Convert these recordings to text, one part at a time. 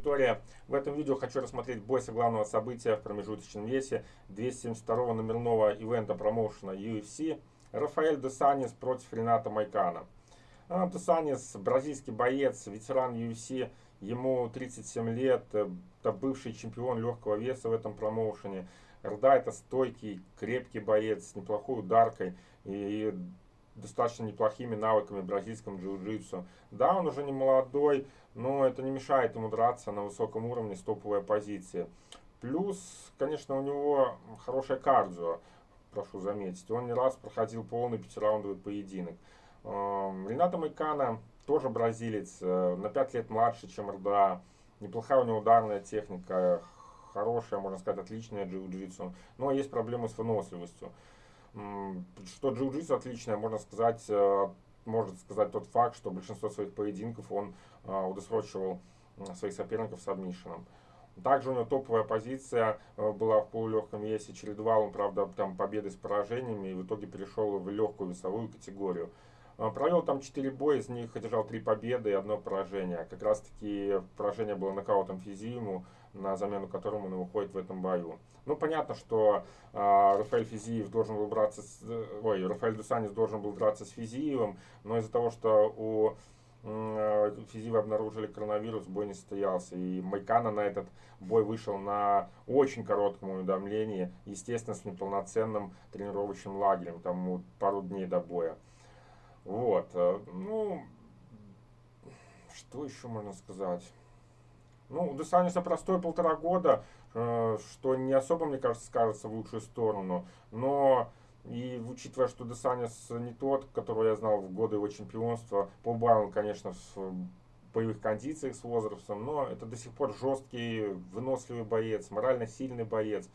аудитория. В этом видео хочу рассмотреть бой со главного события в промежуточном весе 272 номерного ивента промоушена UFC. Рафаэль Десанис против Рената Майкана. А, Десанис бразильский боец, ветеран UFC, ему 37 лет, это бывший чемпион легкого веса в этом промоушене. Рда это стойкий, крепкий боец с неплохой ударкой и достаточно неплохими навыками бразильском джиу-джитсу. Да, он уже не молодой, но это не мешает ему драться на высоком уровне с топовой позиции. Плюс, конечно, у него хорошее кардио, прошу заметить. Он не раз проходил полный пятираундовый поединок. Эм, Рената Майкана тоже бразилец, э, на 5 лет младше, чем РДА. Неплохая у него ударная техника, хорошая, можно сказать, отличная джиу-джитсу. Но есть проблемы с выносливостью. Что джиу-джитсу отличное, можно сказать, э, может сказать тот факт, что большинство своих поединков он э, удосрочивал своих соперников с адмишином. Также у него топовая позиция э, была в полулегком весе. Чередовал он, правда, там победы с поражениями и в итоге перешел в легкую весовую категорию. Провел там 4 боя, из них одержал 3 победы и одно поражение. Как раз таки поражение было нокаутом Физиуму на замену которому он выходит в этом бою. Ну, понятно, что э, Рафаэль Физиев должен был драться с... Ой, Рафаэль Дусанис должен был драться с Физиевым, но из-за того, что у Физиева обнаружили коронавирус, бой не состоялся. И Майкана на этот бой вышел на очень коротком уведомлении, естественно, с неполноценным тренировочным лагерем, там пару дней до боя. Вот, э, ну, что еще можно сказать? Ну, у простой полтора года, э, что не особо, мне кажется, скажется в лучшую сторону. Но и учитывая, что Десанис не тот, которого я знал в годы его чемпионства, побавил он, конечно, в боевых кондициях с возрастом, но это до сих пор жесткий, выносливый боец, морально сильный боец.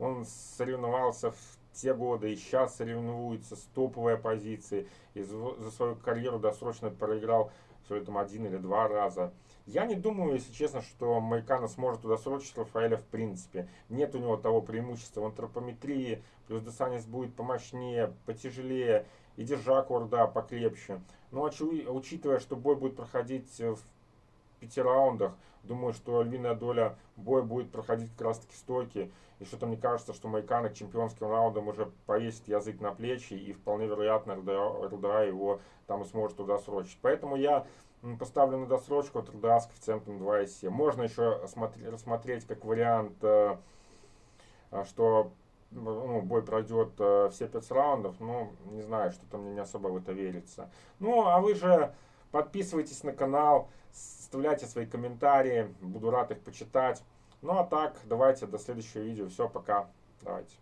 Он соревновался в те годы и сейчас соревнуется с топовой оппозицией. И за свою карьеру досрочно проиграл все там один или два раза. Я не думаю, если честно, что Майкана сможет удосрочить Рафаэля в принципе. Нет у него того преимущества в антропометрии, плюс Десанис будет помощнее, потяжелее, и держак Орда покрепче. Но учитывая, что бой будет проходить в пяти раундах, думаю, что львиная доля боя будет проходить как раз таки стойки. И что-то мне кажется, что Майкана чемпионским раундам уже повесит язык на плечи, и вполне вероятно РДА его там сможет туда срочить. Поэтому я поставлю на досрочку от РДА с коэффициентом 2,7. Можно еще рассмотреть как вариант, э, э, что ну, бой пройдет э, все 5 раундов, но не знаю, что-то мне не особо в это верится. Ну, а вы же подписывайтесь на канал, оставляйте свои комментарии, буду рад их почитать. Ну а так, давайте до следующего видео. Все, пока. Давайте.